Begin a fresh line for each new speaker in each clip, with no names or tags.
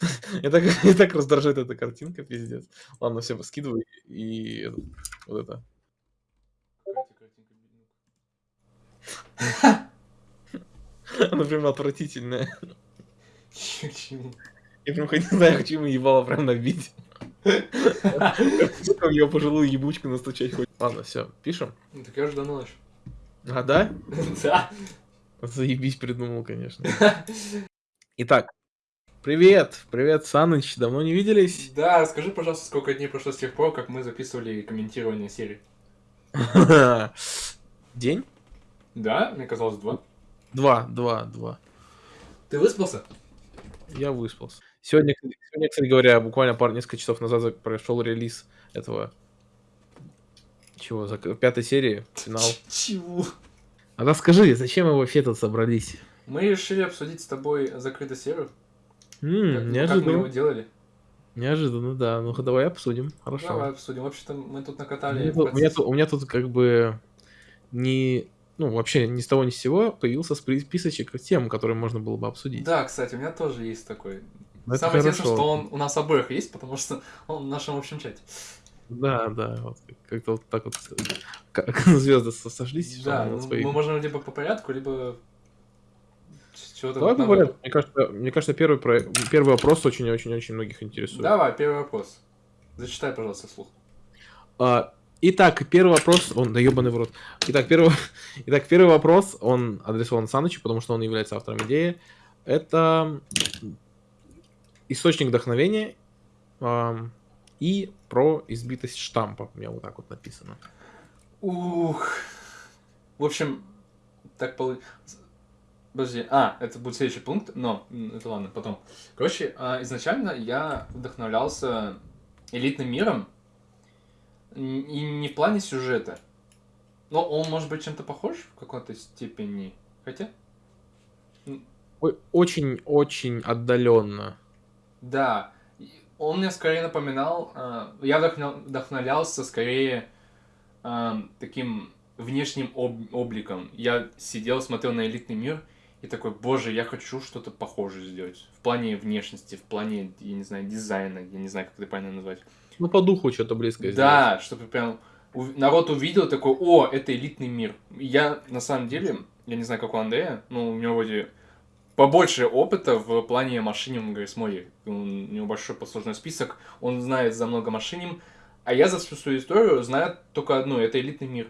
Я так, я так раздражает эта картинка, пиздец. Ладно, все, скидывай и этот, вот это. Она прям отвратительная.
Чё, к чему?
Я прям хоть не знаю, хочу ему ебало прям набить. Сука, его пожилую ебучку настучать хоть. Ладно, все, пишем.
Ну, Так я уже давно начал.
А, да?
Да.
Заебись придумал, конечно. Итак, привет, привет, Саныч, давно не виделись?
Да, скажи, пожалуйста, сколько дней прошло с тех пор, как мы записывали комментирование серии.
День?
Да, мне казалось два.
Два, два, два.
Ты выспался?
Я выспался. Сегодня, сегодня, кстати говоря, буквально пару несколько часов назад за- прошел релиз этого чего, пятой серии, финал.
Чего?
А расскажи, зачем мы вообще тут собрались?
Мы решили обсудить с тобой закрытую серию.
М,
Как, ну, как мы
неожиданно.
его делали.
Неожиданно, да. Ну-ка, давай обсудим. Хорошо.
Давай обсудим. Вообще-то мы тут
У
накатали.
меня,
в
тут, у, меня тут, у меня тут как бы не... Ну, вообще ни с того ни с сего появился спри- списочек тем, которые можно было бы обсудить.
Да, кстати, у меня тоже есть такой.
Ну, это
Самое интересное,
хорошо.
что он у нас обоих есть, потому что он в нашем общем чате.
Да, да, вот как-то вот так вот как звезды со- сошлись. что
Да,
мы
ну,
свои-
мы можем либо по порядку, либо с чего-то
Давай
вот
порядку. Мне кажется, мне кажется первый, про... первый вопрос очень-очень-очень многих интересует.
Давай, первый вопрос. Зачитай, пожалуйста, вслух.
А, итак, первый вопрос, он, да ебаный в рот. Итак, первый, итак, первый вопрос, он адресован Санычу, потому что он является автором идеи. Это источник вдохновения ам, и про избитость штампа. У меня вот так вот написано.
Ух. В общем, так получилось. Подожди, а, это будет следующий пункт, но это ладно, потом. Короче, а, изначально я вдохновлялся элитным миром, и не в плане сюжета. Но он может быть чем-то похож в какой-то степени. Хотя,
Очень-очень отдаленно.
да, он мне скорее напоминал, а, я вдохновлялся скорее таким внешним об- обликом. Я сидел, смотрел на элитный мир и такой, боже, я хочу что-то похожее сделать. В плане внешности, в плане, я не знаю, дизайна, я не знаю, как это правильно назвать.
Ну, по духу что-то близкое
Да, чтобы прям народ увидел такой, о, это элитный мир. Я, на самом деле, я не знаю, как у Андрея, но у него вроде побольше опыта в плане машиним Грейсмоди. У него большой послужной список, он знает за много машиним, а я за всю свою историю знаю только одно, это элитный мир.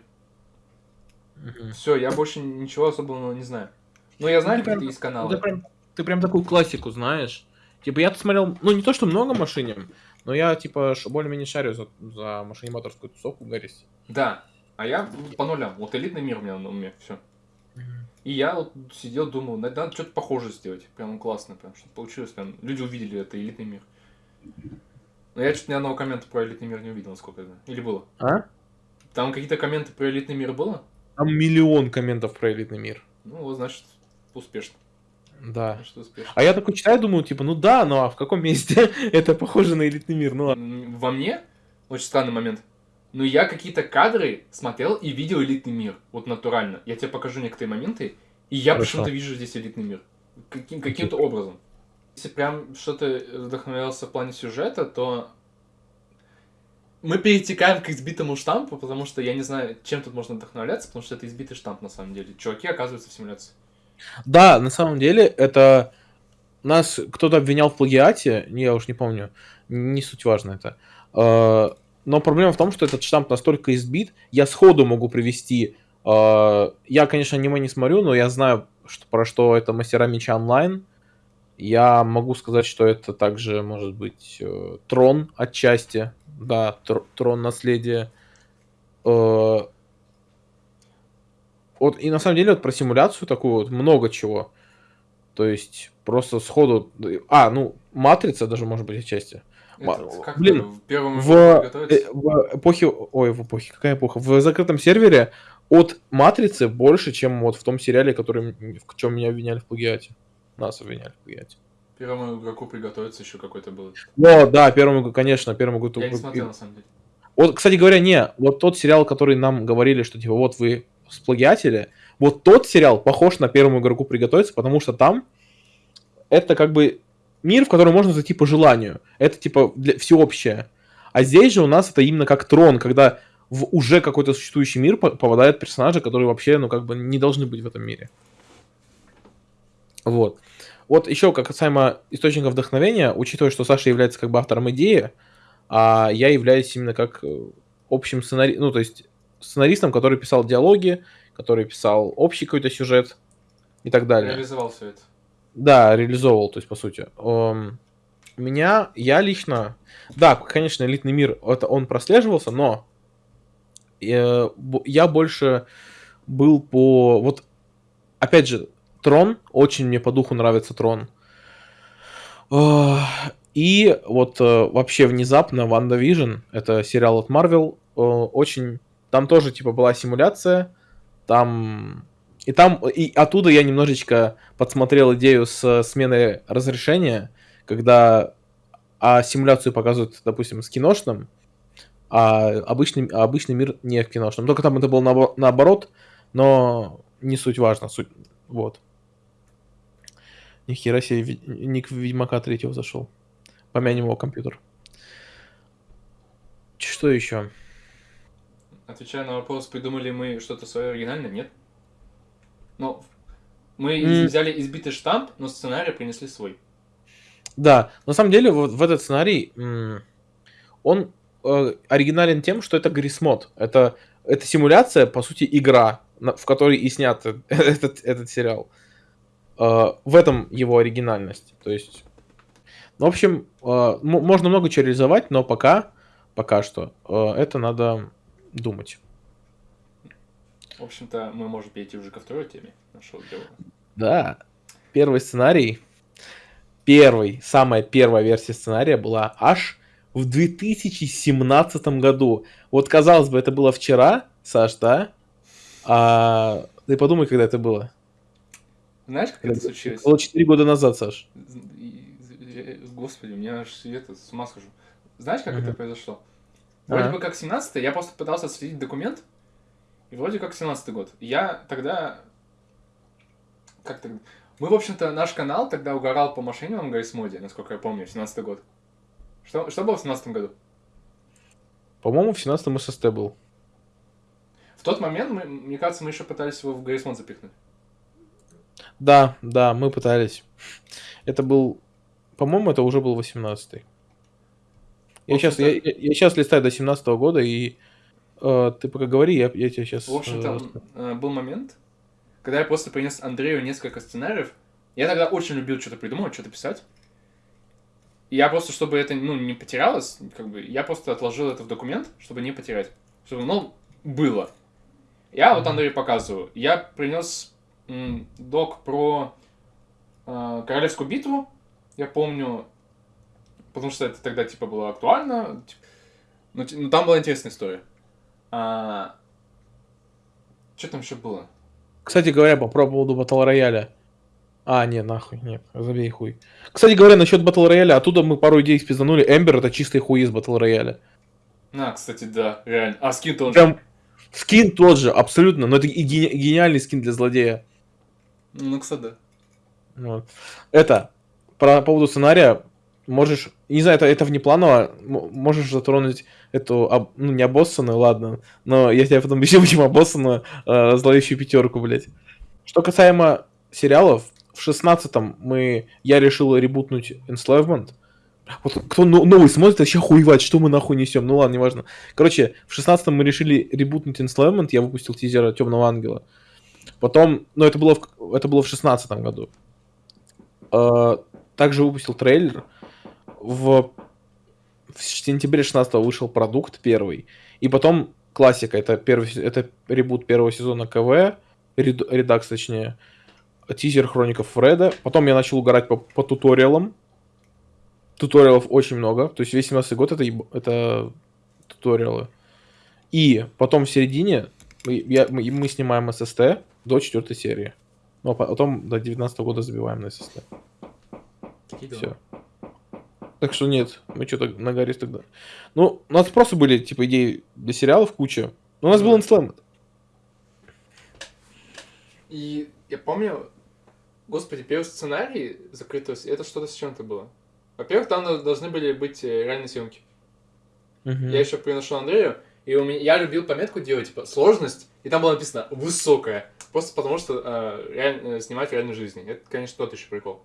Все, я больше ничего особенного не знаю. Но я знаю
Ну, ты прям-
есть
Ну, Ты прям, ты прям такую классику знаешь. Типа, я тут смотрел, ну, не то, что много машиним, но я, типа, более-менее шарю за, за машиниматорскую тусовку Гаррис.
Да, а я по нулям. Вот элитный мир у меня на уме, все. И я вот сидел, думал, надо, надо что-то похожее сделать. Прям классно, прям, чтобы получилось. Прям, люди увидели это элитный мир. Но я что-то ни одного коммента про элитный мир не увидел, насколько я знаю. Или было?
А?
Там какие-то комменты про элитный мир было?
Там миллион комментов про элитный мир.
Ну, вот, значит, успешно.
Да.
Значит, успешно.
А я такой читаю, думаю, типа, ну да, ну а в каком месте это похоже на элитный мир? Ну ладно.
Во мне очень странный момент. Но я какие-то кадры смотрел и видел элитный мир. Вот натурально. Я тебе покажу некоторые моменты, и я почему-то вижу здесь элитный мир. Каким, каким-то образом. Если прям что-то вдохновлялся в плане сюжета, то мы перетекаем к избитому штампу, потому что я не знаю, чем тут можно вдохновляться, потому что это избитый штамп на самом деле. Чуваки оказываются в симуляции.
Да, на самом деле, это нас кто-то обвинял в плагиате, не, я уж не помню, не суть важно это. Э, Но проблема в том, что этот штамп настолько избит, я сходу могу привести. э, Я, конечно, аниме не смотрю, но я знаю, что, про что это мастера меча онлайн. Я могу сказать, что это также может быть э, трон отчасти. Да, тр- трон наследия. Э, Вот, и на самом деле вот про симуляцию такую вот много чего. То есть просто сходу... А, ну, матрица даже может быть отчасти. Ма-
Это, как
блин,
в первом
В, э, в эпохе... Ой, в эпохе, какая эпоха? В закрытом сервере от матрицы больше, чем вот в том сериале, который, в чем меня обвиняли в плагиате. Нас обвиняли в плагиате.
Первому игроку приготовиться еще какой-то был.
О, да, первому, конечно, первому году.
Я не смотрел, на самом деле.
Вот, кстати говоря, не, вот тот сериал, который нам говорили, что типа вот вы сплагиатели, вот тот сериал похож на первому игроку приготовиться, потому что там это как бы мир, в который можно зайти по желанию. Это типа для, всеобщее. А здесь же у нас это именно как трон, когда в уже какой-то существующий мир попадают персонажи, которые вообще, ну, как бы не должны быть в этом мире. Вот. Вот еще как касаемо источника вдохновения, учитывая, что Саша является как бы автором идеи, а я являюсь именно как э, общим сценаристом, ну, то есть сценаристом, который писал диалоги, который писал общий какой-то сюжет и так далее.
Реализовал все это.
Да, реализовывал, то есть, по сути. Um, меня, я лично, да, конечно, элитный мир, это он прослеживался, но я, э, я больше был по, вот, опять же, Трон, очень мне по духу нравится Трон. И вот э, вообще внезапно WandaVision, это сериал от э, очень... Там тоже типа была симуляция, там... И там, и оттуда я немножечко подсмотрел идею с сменой разрешения, когда а симуляцию показывают, допустим, с киношным, а обычный, обычный мир не в киношном. Только там это было на, наоборот, но не суть важно. Суть, вот. Нихера себе, ник Ведьмака третьего зашел. Помянем его компьютер. Что еще?
Отвечая на вопрос, придумали мы что-то свое оригинальное? Нет. Но мы mm. взяли избитый штамп, но сценарий принесли свой.
Да, на самом деле вот в этот сценарий он э, оригинален тем, что это грисмод. Это, это симуляция, по сути, игра, в которой и снят этот, этот сериал. Э, в этом его оригинальность. То есть ну, в общем, э, можно много чего реализовать, но пока, пока что, э, это надо думать.
В общем-то, мы можем перейти уже ко второй теме нашего дела.
Да. Первый сценарий, первый, самая первая версия сценария была аж в 2017 году. Вот, казалось бы, это было вчера, Саш, да? А ты подумай, когда это было.
Знаешь, как это, это случилось?
Было 4 года назад, Саш
господи, у меня аж это, с ума схожу. Знаешь, как uh-huh. это произошло? Вроде uh-huh. бы как 17 я просто пытался следить документ, и вроде как 17 год. Я тогда... Как тогда? Мы, в общем-то, наш канал тогда угорал по мошенникам Гайс Моде, насколько я помню, 17 год. Что, что было в 17 году?
По-моему, в 17 ССТ был.
В тот момент, мы, мне кажется, мы еще пытались его в Гаррисмон запихнуть.
Да, да, мы пытались. Это был по-моему, это уже был 18-й. Я сейчас, я, я, я сейчас листаю до 17 -го года, и э, ты пока говори, я, я тебе сейчас...
В общем-то, э, был момент, когда я просто принес Андрею несколько сценариев. Я тогда очень любил что-то придумывать, что-то писать. И я просто, чтобы это ну, не потерялось, как бы, я просто отложил это в документ, чтобы не потерять. Чтобы, ну, было. Я вот Андрею показываю. Я принес док про э, Королевскую битву, я помню, потому что это тогда, типа, было актуально, ну, ну там была интересная история. А... Что там еще было?
Кстати говоря, по, поводу батл рояля. А, нет, нахуй, нет, забей хуй. Кстати говоря, насчет батл рояля, оттуда мы пару идей спизданули. Эмбер это чистый хуй из батл рояля.
А, кстати, да, реально. А скин тот
Прям... же. Скин тот же, абсолютно, но это гени- гениальный скин для злодея.
Ну, кстати, да.
Вот. Это, про поводу сценария можешь, не знаю, это, это внепланово, можешь затронуть эту, ну, не обоссанную, ладно, но я тебе потом объясню, почему обоссанную, э, зловещую пятерку, блядь. Что касаемо сериалов, в шестнадцатом мы, я решил ребутнуть Enslavement, вот кто новый смотрит, вообще хуевать, что мы нахуй несем. Ну ладно, неважно. Короче, в шестнадцатом мы решили ребутнуть Enslavement, я выпустил тизер Темного Ангела. Потом, ну это было в, это было в шестнадцатом году. Э, также выпустил трейлер. В, в сентябре 16 вышел продукт первый. И потом классика. Это, первый, это ребут первого сезона КВ. Ред, редакс, точнее. Тизер Хроников Фреда. Потом я начал угорать по, по туториалам. Туториалов очень много. То есть весь 17 год это, это туториалы. И потом в середине я, мы, мы снимаем ССТ до четвертой серии. Ну, а потом до 19 года забиваем на ССТ. Все. Так что нет, мы что-то нагорис тогда. Ну, у нас просто были, типа, идеи для сериалов куча. Но у нас был Enslamed.
И я помню, господи, первый сценарий закрытый, это что-то с чем-то было. Во-первых, там до- должны были быть э, реальные съемки.
Мгм.
Я еще приношу Андрею, и у меня, я любил пометку делать, типа, сложность, и там было написано «высокая». Просто потому, что э, реаль- э, снимать в реальной жизни. Это, конечно, тот еще прикол.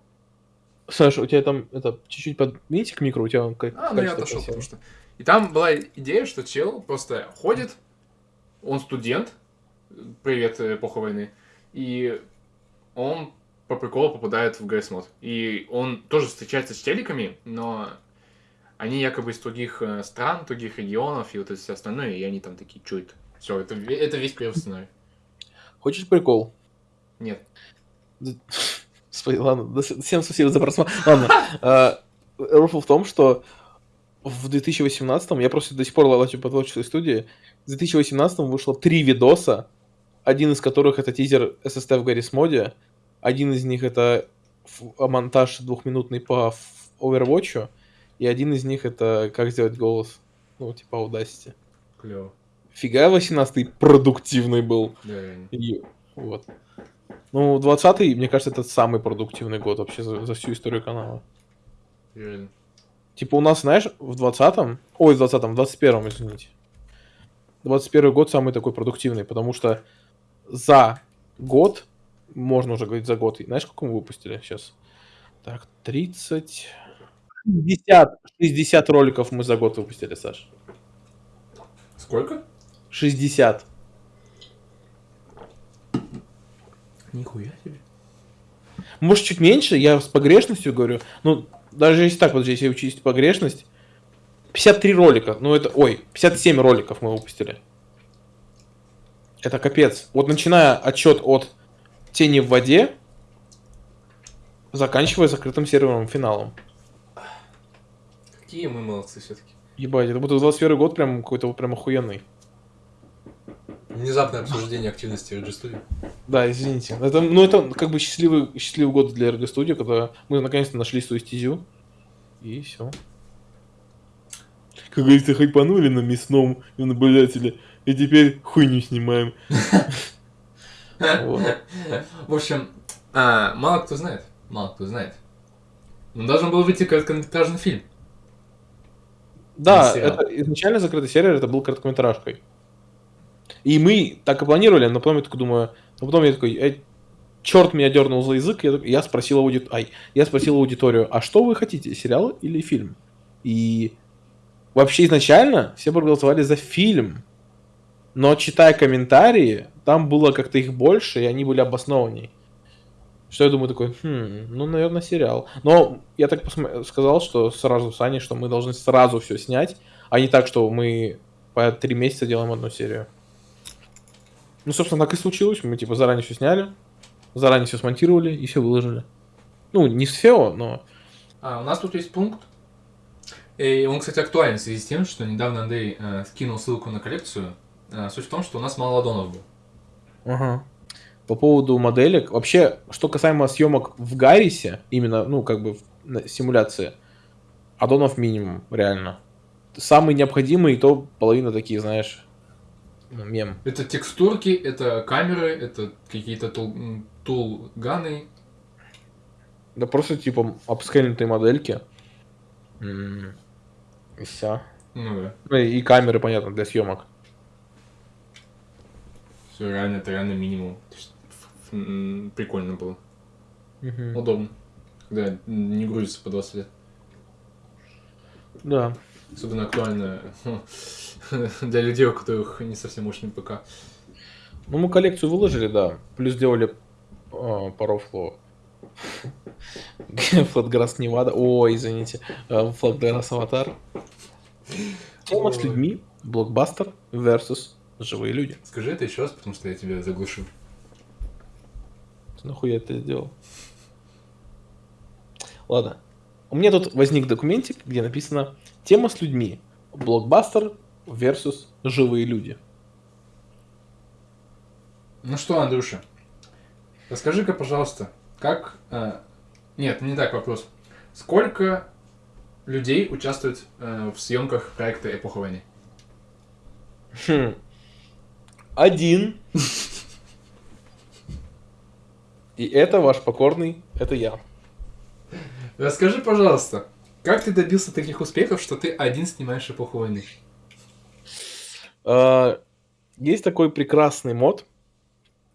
Саша, у тебя там это чуть-чуть подвиньте к микро, у тебя он как
А, ну я отошел, потому что... И там была идея, что чел просто ходит, он студент, привет, э, эпоха войны, и он по приколу попадает в ГС мод. И он тоже встречается с челиками, но они якобы из других э, стран, других регионов и вот это все остальное, и они там такие, это? Все, это, это весь первый сценарий.
Хочешь прикол?
Нет.
Ладно, всем спасибо за просмотр. Ладно, а, рофл в том, что в 2018 я просто до сих пор лачу по творческой студии, в 2018 вышло три видоса, один из которых это тизер SST в Гаррис моде, один из них это монтаж двухминутный по Overwatch, и один из них это как сделать голос, ну, типа Audacity.
Клево.
Фига 18 продуктивный был.
Да.
И вот. Ну, 20-й, мне кажется, это самый продуктивный год вообще за, за всю историю канала.
Реально.
Типа у нас, знаешь, в 20-м, ой, в 20-м, в 21-м, извините. 21 год самый такой продуктивный, потому что за год, можно уже говорить за год, знаешь, сколько мы выпустили сейчас? Так, 30... 60, 60 роликов мы за год выпустили, Саш.
Сколько?
60.
Нихуя себе.
Может, чуть меньше, я с погрешностью говорю. Ну, даже если так, подожди, если учесть погрешность. 53 ролика, ну это, ой, 57 роликов мы выпустили. Это капец. Вот начиная отчет от тени в воде, заканчивая закрытым серверным финалом.
Какие мы молодцы все-таки.
Ебать, это будто 21 год прям какой-то вот прям охуенный.
Внезапное обсуждение активности RG Studio.
Да, извините. Это, ну, это как бы счастливый, счастливый год для RG Studio, когда мы наконец-то нашли свою стезю. И все. Как говорится, хайпанули на мясном наблюдателе, и теперь хуйню снимаем.
В общем, а, мало кто знает. Мало кто знает. Но должен был выйти короткометражный фильм.
Да, это изначально закрытый сервер, это был короткометражкой. И мы так и планировали, но потом я такой думаю, но потом я такой, черт меня дернул за язык, я, я спросил ауди... Ай, я спросил аудиторию, а что вы хотите, сериал или фильм? И вообще изначально все проголосовали за фильм, но читая комментарии, там было как-то их больше, и они были обоснованней. Что я думаю такой, хм, ну, наверное, сериал. Но я так посмо- сказал, что сразу с Аней, что мы должны сразу все снять, а не так, что мы по три месяца делаем одну серию. Ну, собственно, так и случилось. Мы, типа, заранее все сняли, заранее все смонтировали и все выложили. Ну, не с фео, но...
А, у нас тут есть пункт. И он, кстати, актуален в связи с тем, что недавно Андрей э, скинул ссылку на коллекцию. Э, суть в том, что у нас мало ладонов был.
Ага. По поводу моделек. Вообще, что касаемо съемок в Гаррисе, именно, ну, как бы в симуляции, аддонов минимум, реально. Самый необходимый, и то половина такие, знаешь, ну, мем.
Это текстурки, это камеры, это какие-то тул, тулганы.
Да просто, типа, апскейнутые модельки. М, И все.
Ну да.
Ну, и камеры, понятно, для съемок.
Все реально, это реально минимум. Прикольно было.
Мгм.
Удобно. Когда не грузится по 20 лет.
Да.
Особенно актуально для людей, у которых не совсем мощный ПК.
Ну, мы коллекцию выложили, да. Плюс сделали э, по рофлу Флатграсс Невада. Ой, извините. э, Флатграсс Аватар. Тема с людьми. Блокбастер versus живые люди.
Скажи это еще раз, потому что я тебя заглушил.
Ты нахуя это сделал? Ладно. У меня тут возник документик, где написано «Тема с людьми. Блокбастер versus живые люди».
Ну что, Андрюша, расскажи-ка, пожалуйста, как... э, Нет, не так вопрос. Сколько людей участвует э, в съемках проекта «Эпоха войны»?
Хм. Один. И это ваш покорный, это я.
Расскажи, пожалуйста, Как ты добился таких успехов, что ты один снимаешь эпоху войны?
А, Есть такой прекрасный мод,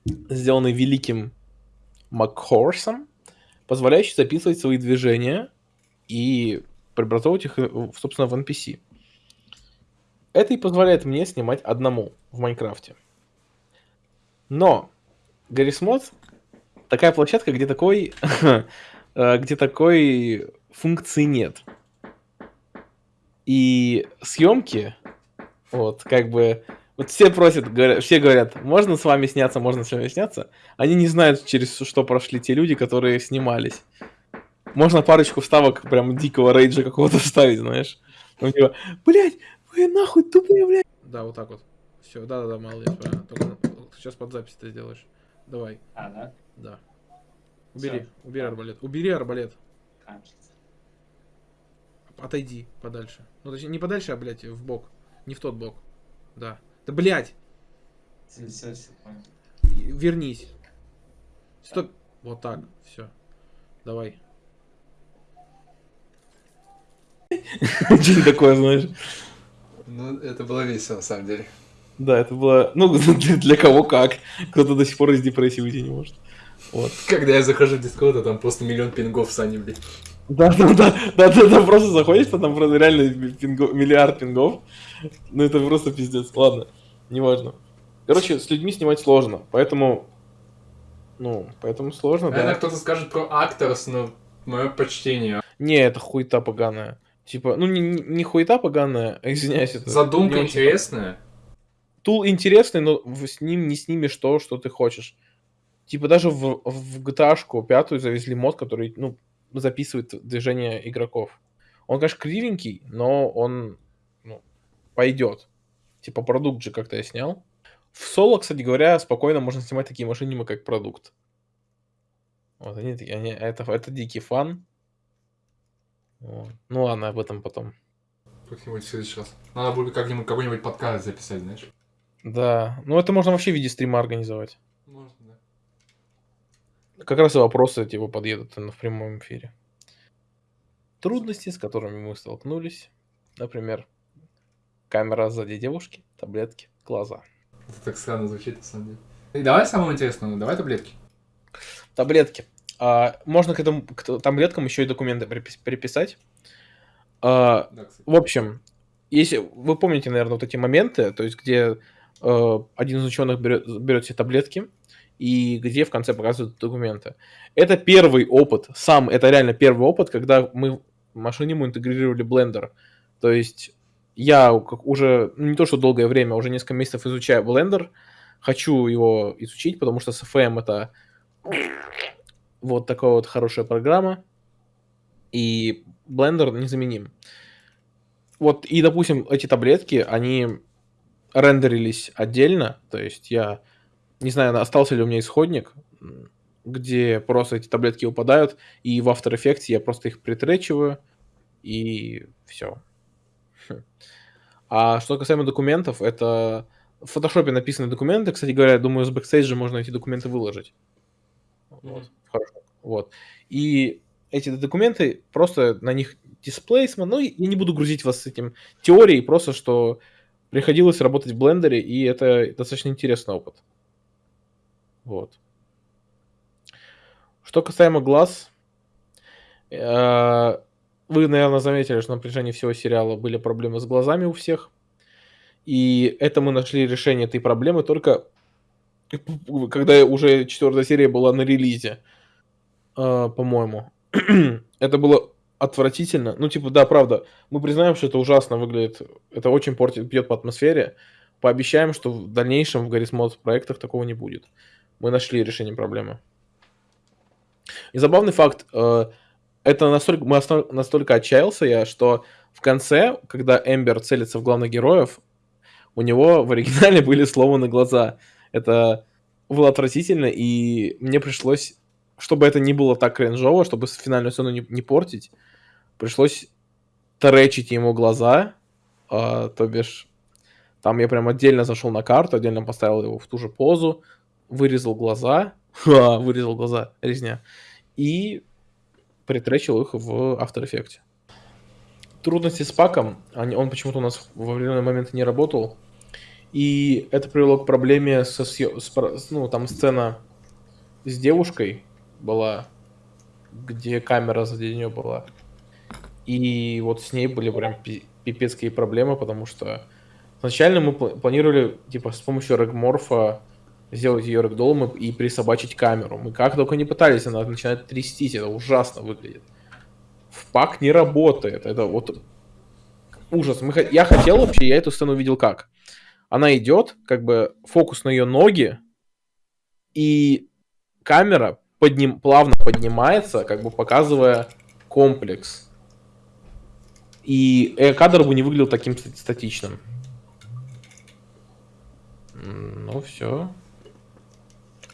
сделанный великим Макхорсом, позволяющий записывать свои движения и преобразовывать их, э, собственно, в NPC. Это и позволяет мне снимать одному в Майнкрафте. Но Гаррис Мод такая площадка, где такой, где такой функции нет. И съемки, вот, как бы, вот все просят, говорят, все говорят, можно с вами сняться, можно с вами сняться. Они не знают, через что прошли те люди, которые снимались. Можно парочку вставок прям дикого рейджа какого-то вставить, знаешь. У него, блядь, вы нахуй тупые, блядь. Да, вот так вот. Все, да-да-да, молодец, правильно. Только сейчас под запись ты сделаешь. Давай,
А, да?
да. Убери,
Всё.
убери арбалет. Убери арбалет.
Кажется.
Отойди подальше. Ну, точнее, не подальше, а, блядь, в бок. Не в тот бок. Да. Да, блядь,
Все, все, все, понял.
вернись. Стоп. Вот так, все. Давай. Что такое, знаешь?
Ну, это было весело, на самом деле.
Да, это было... Ну, для, для кого как. Кто-то до сих пор из депрессии уйти не может. Вот.
Когда я захожу в Discord, а там просто миллион пингов Сани, блядь.
Да, да, да, да, да, да, просто заходишь, то там просто реально пинго- миллиард пингов. Ну, это просто пиздец. Ладно, неважно. Короче, с людьми снимать сложно, поэтому... Ну, поэтому сложно,
Наверное,
да.
кто-то скажет про Акторс, но мое почтение.
Не, это хуета поганая. Типа, ну, не, не хуета поганая, а, извиняюсь, это...
Задумка
очень-
интересная.
Тул интересный, но с ним не снимешь то, что ты хочешь. Типа даже в, в GTA-шку пятую завезли мод, который, ну, записывает движение игроков. Он, конечно, кривенький, но он, ну, пойдет. Типа продукт же как-то я снял. В соло, кстати говоря, спокойно можно снимать такие машинимы, как продукт. Вот они, такие- они это, это дикий фан. Вот. Ну ладно, об этом потом.
Как-нибудь в следующий раз. Надо будет как-нибудь какой-нибудь подкаст записать, знаешь.
Да, ну это можно вообще в виде стрима организовать.
Можно, да.
Как раз и вопросы типа подъедут в прямом эфире. Трудности, с которыми мы столкнулись. Например, камера сзади девушки, таблетки, глаза.
Это так странно звучит, на самом деле. И давай самому интересному, давай таблетки.
Таблетки. А, можно к этому к т- таблеткам еще и документы припис- приписать. А,
Да, кстати.
в общем, если вы помните, наверное, вот эти моменты, то есть где э, один из ученых берет, берет все таблетки и где в конце показывают документы. Это первый опыт, сам, это реально первый опыт, когда мы в машине мы интегрировали блендер. То есть я уже ну, не то что долгое время, уже несколько месяцев изучаю блендер, хочу его изучить, потому что с FM это вот такая вот хорошая программа, и блендер незаменим. Вот, и, допустим, эти таблетки, они рендерились отдельно, то есть я не знаю, остался ли у меня исходник, где просто эти таблетки выпадают, и в After Effects я просто их притречиваю, и все. А что касаемо документов, это в фотошопе написаны документы. Кстати говоря, думаю, с бэкстейджа можно эти документы выложить. Вот. Хорошо. Вот. И эти документы, просто на них дисплейсмент, ну, я не буду грузить вас с этим теорией, просто что приходилось работать в блендере, и это достаточно интересный опыт. Вот. Что касаемо глаз, э, вы, наверное, заметили, что на протяжении всего сериала были проблемы с глазами у всех. И это мы нашли решение этой проблемы только когда уже четвертая серия была на релизе, э, по-моему. это было отвратительно. Ну, типа, да, правда, мы признаем, что это ужасно выглядит. Это очень портит, бьет по атмосфере. Пообещаем, что в дальнейшем в Mod проектах такого не будет. Мы нашли решение проблемы. И забавный факт, э, это настолько, мы настолько отчаялся я, что в конце, когда Эмбер целится в главных героев, у него в оригинале были сломаны глаза. Это было отвратительно, и мне пришлось, чтобы это не было так кринжово, чтобы финальную сцену не, не портить, пришлось тречить ему глаза, а, то бишь там я прям отдельно зашел на карту, отдельно поставил его в ту же позу, вырезал глаза, вырезал глаза, резня, и притречил их в After Effects. трудности с паком. Они, он почему-то у нас в определенный момент не работал. И это привело к проблеме со съё- с ну, там сцена с девушкой была, где камера сзади нее была. И вот с ней были прям пи- пипецкие проблемы, потому что изначально мы пла- планировали, типа, с помощью регморфа сделать ее рэгдолом и и присобачить камеру. Мы как только не пытались, она начинает трястись, это ужасно выглядит. В пак не работает, это вот ужас. Мы, я хотел вообще, я эту сцену видел как. Она идет, как бы фокус на ее ноги, и камера подним, плавно поднимается, как бы показывая комплекс. И э, кадр бы не выглядел таким ст- статичным. Ну все.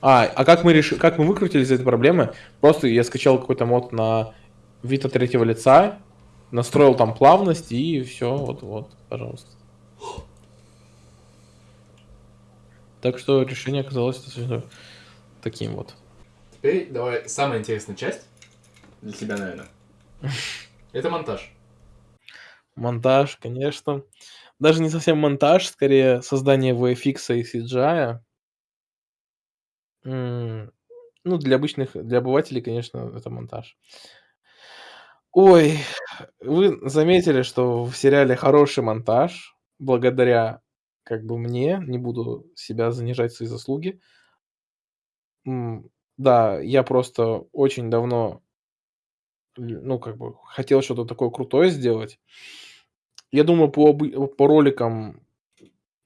А, а как мы решили, как мы выкрутились из этой проблемы? Просто я скачал какой-то мод на вид от третьего лица, настроил там плавность и все, вот, вот, пожалуйста. Так что решение оказалось достаточно таким вот.
Теперь давай самая интересная часть для тебя, наверное. Это монтаж.
Монтаж, конечно. Даже не совсем монтаж, скорее создание VFX и CGI. Ну, для обычных, для обывателей, конечно, это монтаж. Ой, вы заметили, что в сериале хороший монтаж, благодаря как бы мне, не буду себя занижать свои заслуги. Да, я просто очень давно, ну, как бы, хотел что-то такое крутое сделать. Я думаю, по, обы- по роликам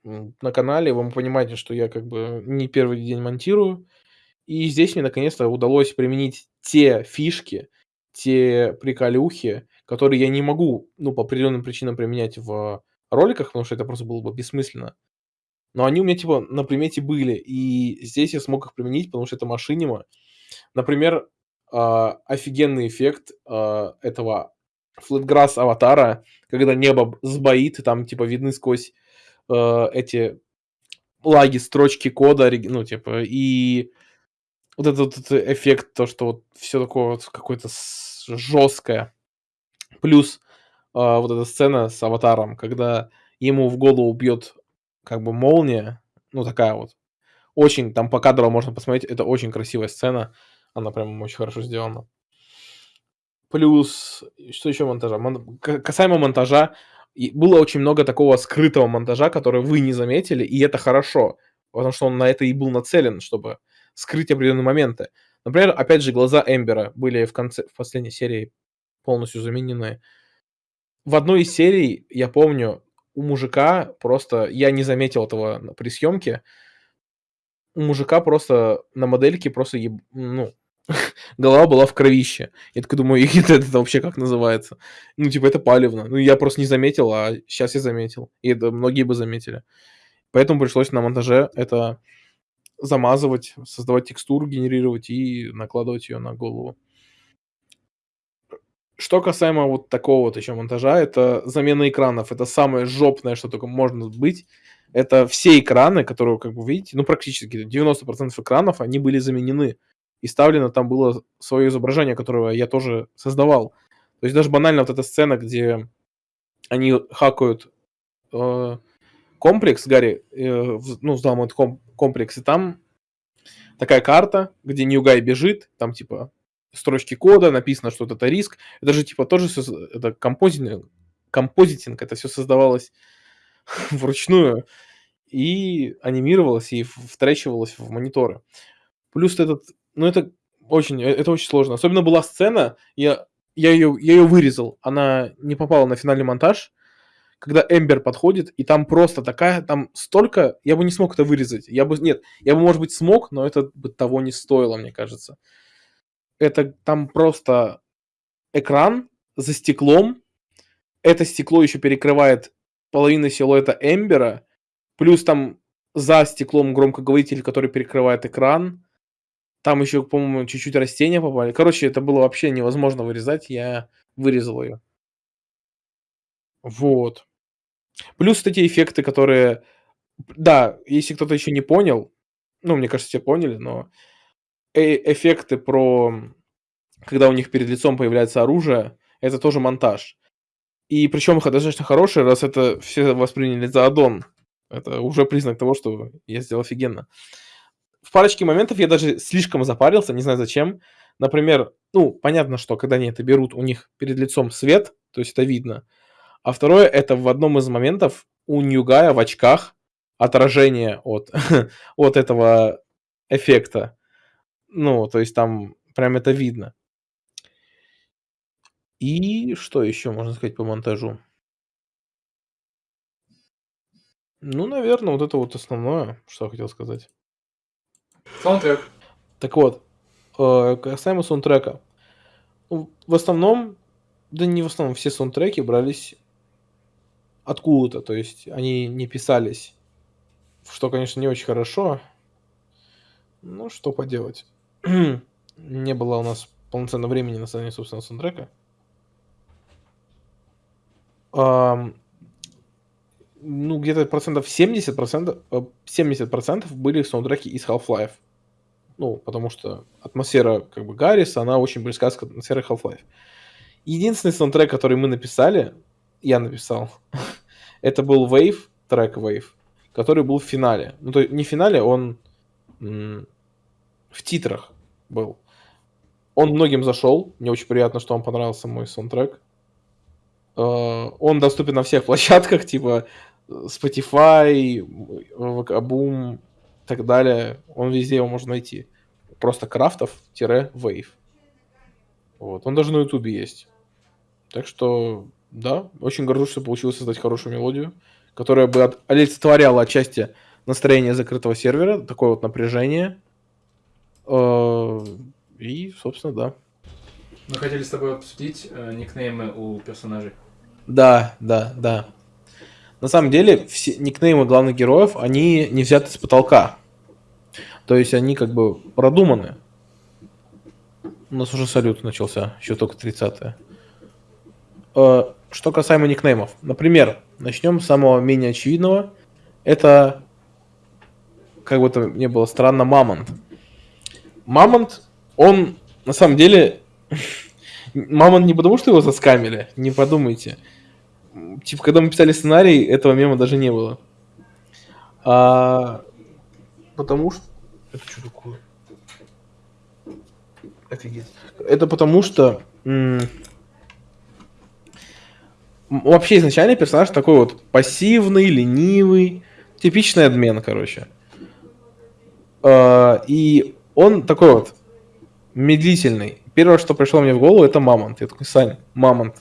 на канале вы понимаете, что я как бы не первый день монтирую. И здесь мне наконец-то удалось применить те фишки, те приколюхи, которые я не могу, ну, по определенным причинам применять в роликах, потому что это просто было бы бессмысленно. Но они у меня, типа, на примете были, и здесь я смог их применить, потому что это машинима. Например, а, офигенный эффект а, этого флетграсс аватара, когда небо сбоит, и там, типа, видны сквозь э, эти лаги, строчки кода, ну, типа, и вот этот, этот эффект, то, что вот все такое вот какое-то жесткое. Плюс а, вот эта сцена с аватаром, когда ему в голову бьет как бы молния, ну, такая вот. Очень, там по кадру можно посмотреть, это очень красивая сцена, она прям очень хорошо сделана. Плюс, что еще монтажа? Мон- Касаемо монтажа, и было очень много такого скрытого монтажа, который вы не заметили, и это хорошо, потому что он на это и был нацелен, чтобы скрыть определенные моменты. Например, опять же, глаза Эмбера были в конце, в последней серии полностью заменены. В одной из серий, я помню, у мужика просто, я не заметил этого при съемке, у мужика просто на модельке просто, еб- ну, голова была в кровище. Я такой думаю, это, это вообще как называется? Ну, типа, это палевно. Ну, я просто не заметил, а сейчас я заметил. И это многие бы заметили. Поэтому пришлось на монтаже это замазывать, создавать текстуру, генерировать и накладывать ее на голову. Что касаемо вот такого вот еще монтажа, это замена экранов. Это самое жопное, что только можно быть. Это все экраны, которые, как вы видите, ну, практически 90% экранов, они были заменены. И ставлено там было свое изображение, которое я тоже создавал. То есть даже банально вот эта сцена, где они хакают э, комплекс, Гарри, э, ну, взламывают ком- комплекс, и там такая карта, где Ньюгай бежит, там типа строчки кода, написано, что это риск. Это же типа тоже всё с- это композитинг, композитинг, это все создавалось вручную и анимировалось, и в- втречивалось в мониторы. Плюс этот, ну это очень, э, это очень сложно. Особенно была сцена, я, я ее, я ее вырезал, она не попала на финальный монтаж, когда Эмбер подходит, и там просто такая, там столько, я бы не смог это вырезать. Я бы, нет, я бы, может быть, смог, но это бы того не стоило, мне кажется. Это там просто экран за стеклом, это стекло еще перекрывает половину силуэта Эмбера, плюс там за стеклом громкоговоритель, который перекрывает экран, там еще, по-моему, чуть-чуть растения попали. Короче, это было вообще невозможно вырезать, я вырезал ее. Вот. Плюс эти эффекты, которые... Да, если кто-то еще не понял, ну, мне кажется, все поняли, но э- эффекты про... Когда у них перед лицом появляется оружие, это тоже монтаж. И причем их достаточно хорошие, раз это все восприняли за аддон. Это уже признак того, что я сделал офигенно. В парочке моментов я даже слишком запарился, не знаю зачем. Например, ну, понятно, что когда они это берут, у них перед лицом свет, то есть это видно. А второе, это в одном из моментов у Ньюгая в очках отражение от, от этого эффекта. Ну, то есть там прям это видно. И что еще можно сказать по монтажу? Ну, наверное, вот это вот основное, что я хотел сказать.
Саундтрек.
Так вот, э, касаемо саундтрека. В основном, да не в основном, все саундтреки брались откуда-то, то есть они не писались, что, конечно, не очень хорошо. Ну, что поделать. Не было у нас полноценного времени на создание собственного саундтрека. Ну, где-то процентов 70 процентов, 70 процентов были саундтреки из Half-Life. Ну, потому что атмосфера, как бы, Гарриса, она очень близка к атмосфере Half-Life. Единственный саундтрек, который мы написали, я написал, это был Wave, трек Wave, который был в финале. Ну, то есть не в финале, он в титрах был. Он многим зашел. Мне очень приятно, что вам понравился мой саундтрек. Э, Он доступен на всех площадках, типа э, Spotify, Boom и так далее. Он везде его можно найти. Просто крафтов-wave. Вот. Он даже на ютубе есть. Так что, да, очень горжусь, что получилось создать хорошую мелодию, которая бы от- олицетворяла отчасти настроение закрытого сервера, такое вот напряжение. Э, И, собственно, да.
Мы хотели с тобой обсудить э, никнеймы у персонажей.
Да, да, да. На самом деле, все никнеймы главных героев, они не взяты с потолка. То есть они как бы продуманы. У нас уже салют начался, еще только 30 Э, Что касаемо никнеймов. Например, начнем с самого менее очевидного. Это, как бы это ни было странно, Мамонт. Мамонт, он на самом деле... Мамонт не потому, что его заскамили, не подумайте. Типа, когда мы писали сценарий, этого мема даже не было. А, потому что... Это что такое? Офигеть. Это потому что... м, Вообще изначально персонаж такой вот пассивный, ленивый, типичный адмен, короче. А, И он такой вот медлительный. Первое, что пришло мне в голову, это Мамонт. Я такой, Сань, Мамонт.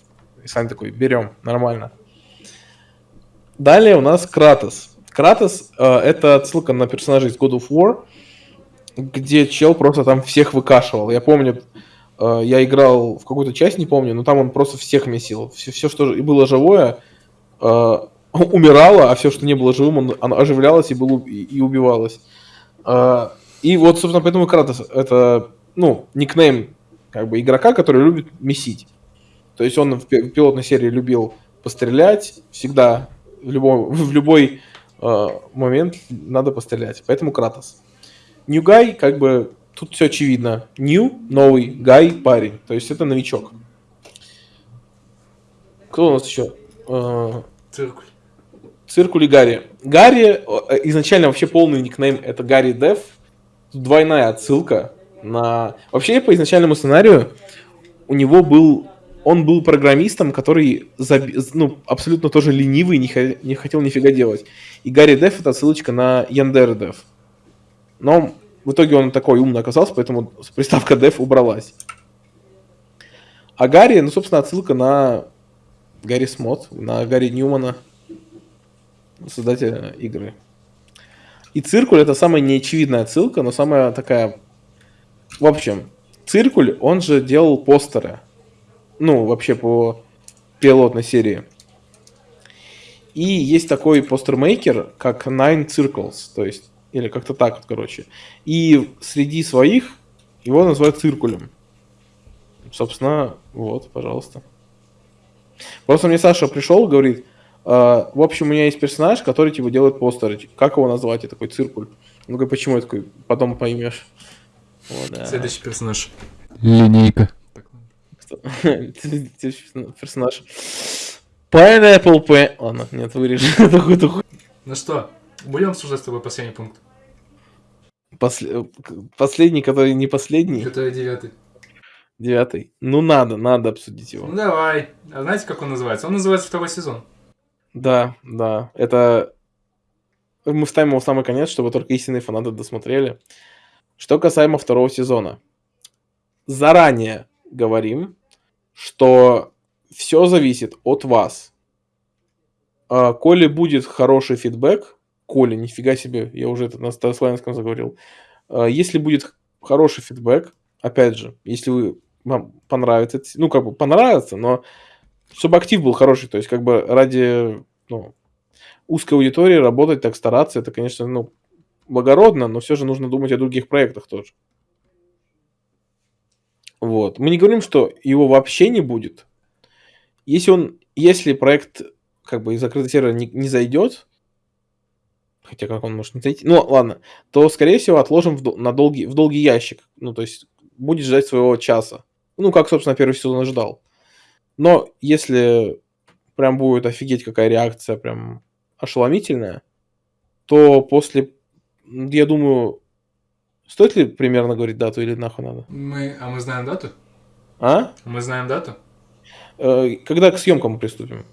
И Сань такой, берем, нормально. Далее у нас Кратос. Кратос э, это отсылка на персонажа из God of War, где чел просто там всех выкашивал. Я помню, э, я играл в какую-то часть, не помню, но там он просто всех месил. Все, все что и было живое, э, умирало, а все, что не было живым, он, оно оживлялось и, было, и, и убивалось. Э, и вот, собственно, поэтому Кратос это, ну, никнейм как бы игрока, который любит месить. То есть он в пи- в пилотной серии любил пострелять, всегда в любой, в любой э, момент надо пострелять. Поэтому Кратос. New Guy, как бы, тут все очевидно. New, новый, Гай, парень. То есть это новичок. Кто у нас еще? Э,
Циркуль.
Циркуль и Гарри. Гарри, э, изначально вообще полный никнейм это Гарри Дев. Тут двойная отсылка на... Вообще, по изначальному сценарию у него был... Он был программистом, который заби- ну, абсолютно тоже ленивый, не, хо- не хотел нифига делать. И Гарри Дев это отсылочка на Яндер Дев. Но в итоге он такой умный оказался, поэтому приставка Dev убралась. А Гарри, ну, собственно, отсылка на Гарри Смот, на Гарри Ньюмана, создателя игры. И Циркуль это самая неочевидная отсылка, но самая такая... В общем, Циркуль, он же делал постеры. Ну, вообще по пилотной серии. И есть такой постермейкер, как Nine Circles, то есть, или как-то так вот, короче. И среди своих его называют Циркулем. Собственно, вот, пожалуйста. Просто мне Саша пришел, говорит, «А, в общем, у меня есть персонаж, который типа делает постеры. Как его назвать? Я такой, Циркуль. Он говорит, почему? Я такой, потом поймешь. Вот, да.
Следующий персонаж.
Линейка.
Так,
Следующий персонаж. Pineapple Pen... Ладно, нет, эту хуй.
Ну что, будем обсуждать с тобой последний пункт?
После- Последний, который не последний,
Который девятый.
девятый. Ну надо, надо обсудить
Ну
его.
давай. А знаете, как он называется? Он называется второй сезон.
Да, да, это... Мы ставим его в самый конец, чтобы только истинные фанаты досмотрели. Что касаемо второго сезона. Заранее говорим, что все зависит от вас. А, Коли будет хороший фидбэк, Коля, нифига себе, я уже это на старославянском заговорил. А, Если будет хороший фидбэк, опять же, если вы, вам понравится, ну, как бы понравится, но чтобы актив был хороший, то есть как бы ради ну, узкой аудитории работать, так стараться, это, конечно, ну, благородно, но все же нужно думать о других проектах тоже. Вот. Мы не говорим, что его вообще не будет. Если он, если проект как бы из закрытого сервера не, не зайдет, хотя как он может не зайти, ну ладно, то скорее всего отложим в, на долгий, в долгий ящик. Ну то есть будет ждать своего часа. Ну как, собственно, первый сезон ожидал. Но если прям будет офигеть какая реакция, прям ошеломительная, то после, я думаю, стоит ли примерно говорить дату или нахуй надо?
Мы... А мы знаем дату?
А?
Мы знаем дату?
Э, Когда к съемкам приступим?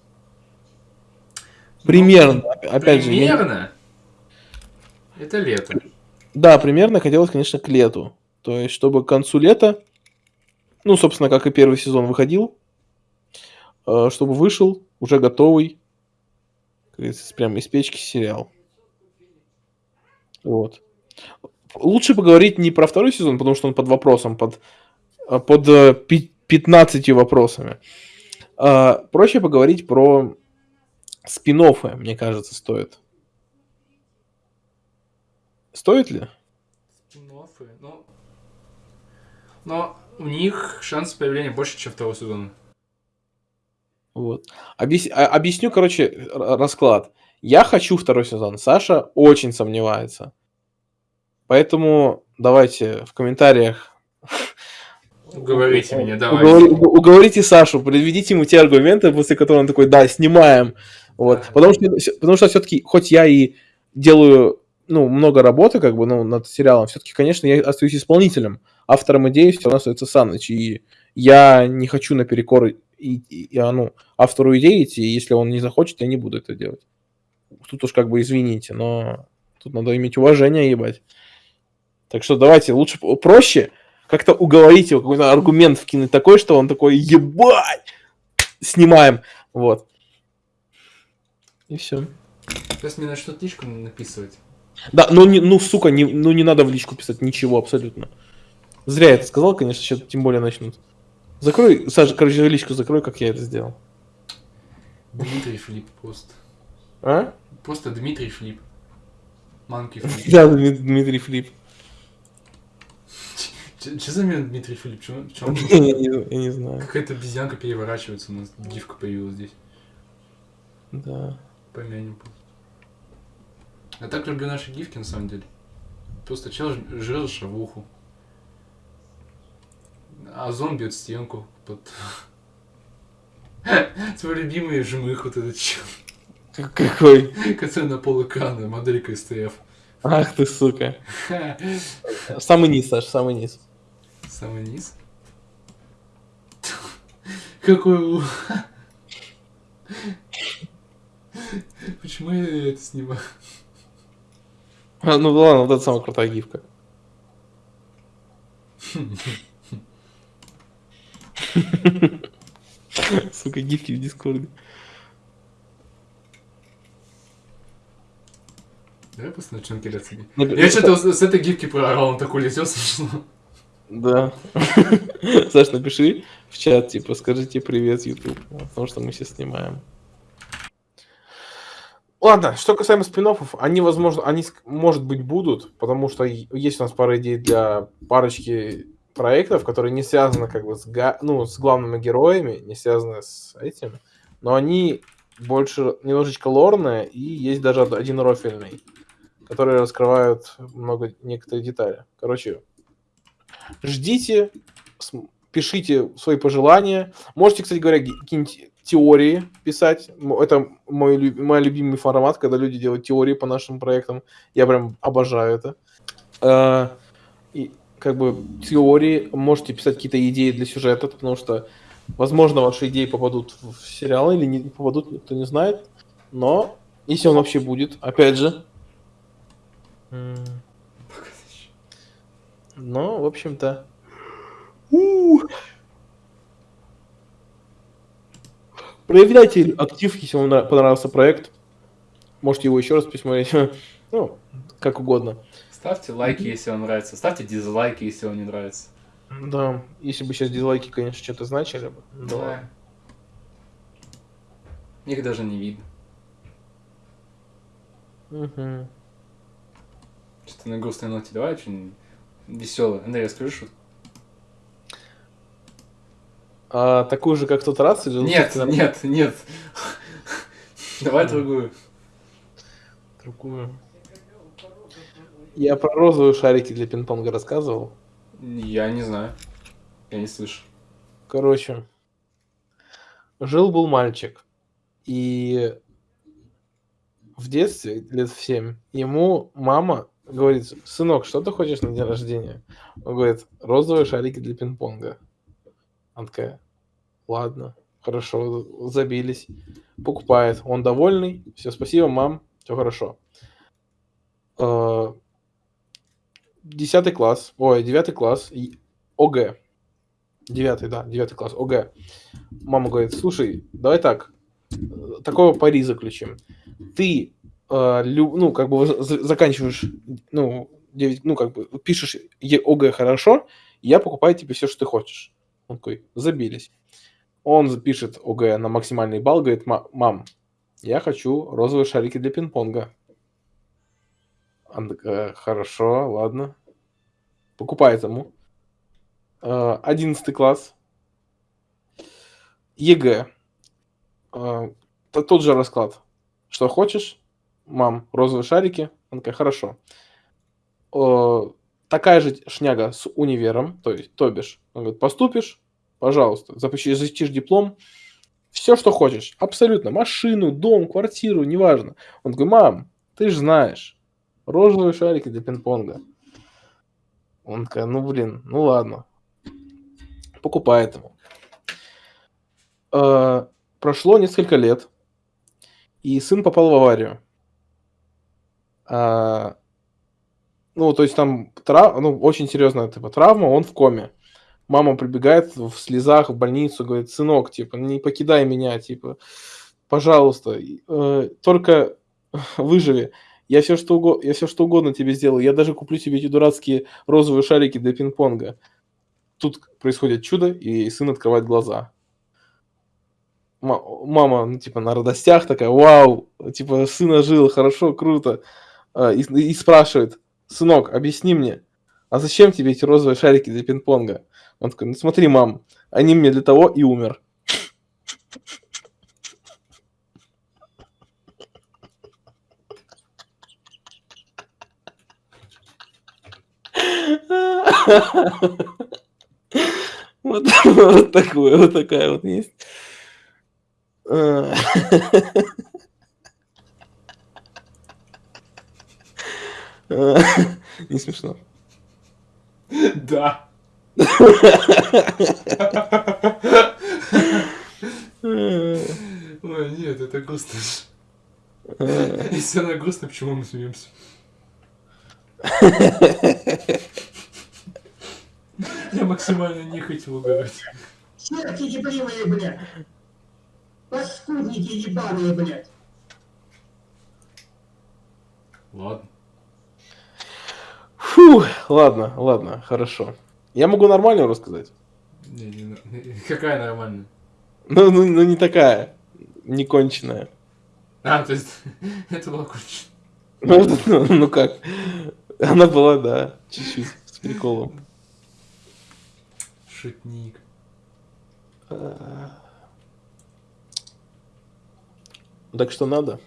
Примерно. Опять же, я-
Примерно. Это лето.
да, примерно хотелось, конечно, к лету. То есть, чтобы к концу лета, ну, собственно, как и первый сезон выходил, э, чтобы вышел уже готовый, прям из печки сериал. Вот. Лучше поговорить не про второй сезон, потому что он под вопросом, под, э, под э, пи- 15 вопросами. А, проще поговорить про спин мне кажется, стоит. Стоит ли?
Спин-оффы, ну... Но у них шанс появления больше, чем второго сезона.
Вот. Объяс- а- Объясню, короче, расклад. Я хочу второй сезон. Саша очень сомневается. Поэтому давайте в комментариях
Уговорите меня, давай.
уговори- уг- уговорите Сашу, приведите ему те аргументы, после которых он такой, да, снимаем. Вот.
Ага.
Потому что, потому что все-таки, хоть я и делаю ну, много работы, как бы, ну, над сериалом, все-таки, конечно, я остаюсь исполнителем. Автором идеи все равно остается Саныч. И я не хочу наперекор и, и, и, а, ну, автору идеи идти, и если он не захочет, я не буду это делать. Тут уж как бы извините, но тут надо иметь уважение, ебать. Так что давайте лучше проще как-то уговорить его, какой-то аргумент вкинуть такой, что он такой, ебать, снимаем. Вот. И все.
Сейчас мне начнут личку написывать.
Да, ну, не, ну, сука, не, ну не надо в личку писать ничего абсолютно. Зря я это сказал, конечно, сейчас тем более начнут. Закрой, Саша, короче, личку закрой, как я это сделал.
Дмитрий Флип просто.
А?
Просто Дмитрий Флип. Манки Флип.
Да, Дми- Дмитрий Флип.
Че за меня Дмитрий Флип? Чё- чё он-
Я не, я не знаю.
Какая-то обезьянка переворачивается, у нас гифка появилась здесь.
Да.
Помянем. Я так люблю наши гифки, на самом деле. Просто чел жрет шавуху. А зомби бьет стенку под... Твой любимый жмых вот этот чел,
Какой?
который на пол экрана, моделька СТФ.
Ах ты, сука. Самый низ, Саш, самый низ.
Самый низ. Какой. Почему я это снимаю?
А, ну ладно, вот это самая крутая гифка. Сука, гифки в Дискорде.
Давай просто начнем кидаться. Я что-то с с этой гифки проорал, он такой летел смешно.
Да. Саш, напиши в чат, типа, скажите привет, YouTube, потому что мы сейчас снимаем. Ладно, что касаемо спин они, возможно, они, может быть, будут, потому что есть у нас пара идей для парочки проектов, которые не связаны, как бы, с, ну, с главными героями, не связаны с этим, но они больше немножечко лорные, и есть даже од- один рофильный, которые раскрывают много некоторые детали. Короче, ждите, пишите свои пожелания. Можете, кстати говоря, какие-нибудь теории писать. Это мой, мой любимый формат, когда люди делают теории по нашим проектам. Я прям обожаю это. Э, И как бы теории, можете писать какие-то идеи для сюжета, потому что, возможно, ваши идеи попадут в сериал или не попадут, никто не знает. Но если он вообще будет, опять же. М, Ну, в общем-то. У. Проявляйте актив, если вам нрав- понравился проект. Можете его еще раз посмотреть. Ну, как угодно.
Ставьте лайки, если вам нравится. Ставьте дизлайки, если вам не нравится.
Да, если бы сейчас дизлайки, конечно, что-то значили бы. Да. ладно.
Их даже не видно.
Мгм.
Что-то на грустной ноте. Давай очень веселый. Андрей, расскажи шутку.
А такую же, как в тот раз? Или
Нет,
лучше
нет, нет. Давай другую.
Другую. Я про розовые шарики для пинг-понга рассказывал.
Я не знаю. Я не слышу.
Короче, жил-был мальчик, и в детстве, лет в 7, ему мама говорит, сынок, что ты хочешь на день рождения? Он говорит, розовые шарики для пинг-понга. Она такая, ладно, хорошо, забились. Покупает, он довольный, все, спасибо, мам, все хорошо. Э, Десятый класс, ой, девятый класс, ОГЭ. Девятый, да, девятый класс, ОГЭ. Мама говорит, слушай, давай так, э, такого пари заключим. Ты, лю- ну, как бы за- за- заканчиваешь, ну, 9, ну, как бы пишешь Е- ОГЭ хорошо, я покупаю тебе все, что ты хочешь. Он такой, забились. Он запишет ОГЭ на максимальный балл, говорит, «Ма- мам, я хочу розовые шарики для пинг-понга. Она такая, хорошо, ладно. Покупает ему. Э, Одиннадцатый класс. ЕГЭ. Т- Тот же расклад. Что хочешь? Мам, розовые шарики. Она такая, хорошо. Э, Такая же шняга с универом, то есть, то бишь, он говорит, поступишь, пожалуйста, запиши- защитишь диплом, все, что хочешь, абсолютно, машину, дом, квартиру, неважно. Он такой, мам, ты же знаешь, розовые шарики для пинг-понга. Он такая, ну блин, ну ладно. Покупает ему. Э, Прошло несколько лет, и сын попал в аварию. А, Ну, то есть там тра- ну, очень серьезная типа, травма, он в коме. Мама прибегает в слезах в больницу, говорит, сынок, типа, не покидай меня, типа, пожалуйста, э, только выживи. Я все, что угодно, я все что угодно тебе сделаю. Я даже куплю тебе эти дурацкие розовые шарики для пинг-понга. Тут происходит чудо, и сын открывает глаза. Ма- Мама, ну, типа, на радостях такая, вау, типа, сына жил, хорошо, круто. А, И, и спрашивает, сынок, объясни мне, а зачем тебе эти розовые шарики для пинг-понга? Он такой, ну смотри, мам, они мне для того и умер. Вот, вот такое, вот такая вот есть. А. А, Не смешно.
Да. Ой, нет, это грустно. Если она грустная, почему мы смеемся? Я максимально не хотел угорать.
Черти ебливые, блядь! Паскудники ебаные, блядь!
Ладно.
Фу, ладно, ладно, хорошо. Я могу нормально рассказать.
Не, не, какая нормальная?
Ну, ну, ну не такая, не конченая.
А, то есть, это было кончено.
Ну, ну, ну как? Она была, да, чуть-чуть, с приколом.
Шутник.
Так что надо?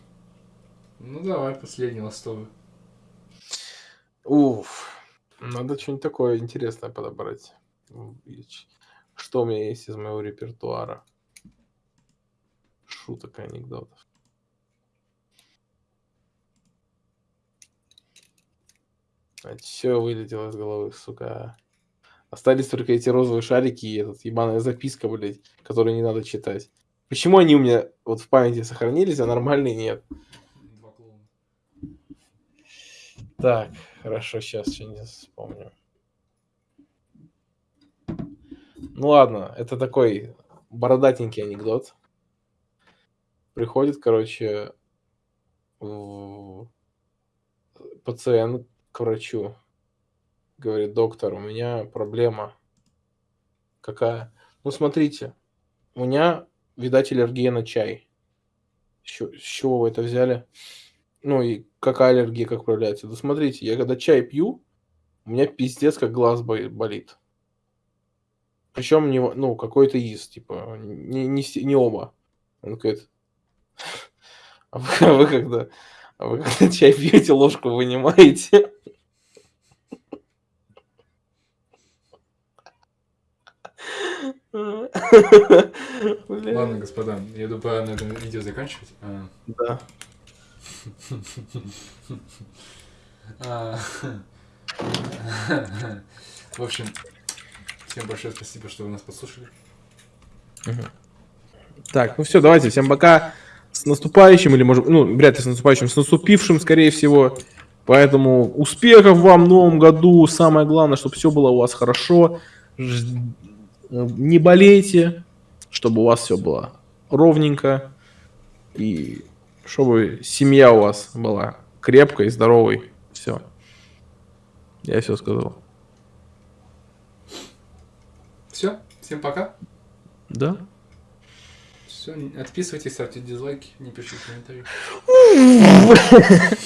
Ну давай, последний ластовый.
Уф, надо что-нибудь такое интересное подобрать. Что у меня есть из моего репертуара? Шуток и анекдотов. Все вылетело из головы, сука. Остались только эти розовые шарики и этот ебаная записка, блядь, которую не надо читать. Почему они у меня вот в памяти сохранились, а нормальные нет?
Два клоуна.
Так, хорошо, сейчас что-нибудь вспомню. Ну ладно, это такой бородатенький анекдот. Приходит, короче, в- пациент к врачу. Говорит, доктор, у меня проблема. Какая? Ну, смотрите, у меня, видать, аллергия на чай. С чего вы это взяли? Ну и какая аллергия, как проявляется? Да смотрите, я когда чай пью, у меня пиздец как глаз бо- болит. Причем не, ну, какой-то из, типа, не, не, не оба. Он говорит, а вы, а вы когда, а вы когда чай пьете, ложку вынимаете?
Ладно, господа, я думаю, пора на этом видео заканчивать. А,
Да.
А, В общем, всем большое спасибо, что вы нас послушали.
Так, ну все, давайте, всем пока. С наступающим, или может, ну, вряд ли с наступающим, с наступившим, скорее всего. Поэтому успехов вам в новом году. Самое главное, чтобы все было у вас хорошо. Не болейте, чтобы у вас все было ровненько. И чтобы семья у вас была крепкой, здоровой. Все. Я все сказал.
Все, всем пока.
Да?
Все, отписывайтесь, ставьте дизлайки, не пишите комментарии.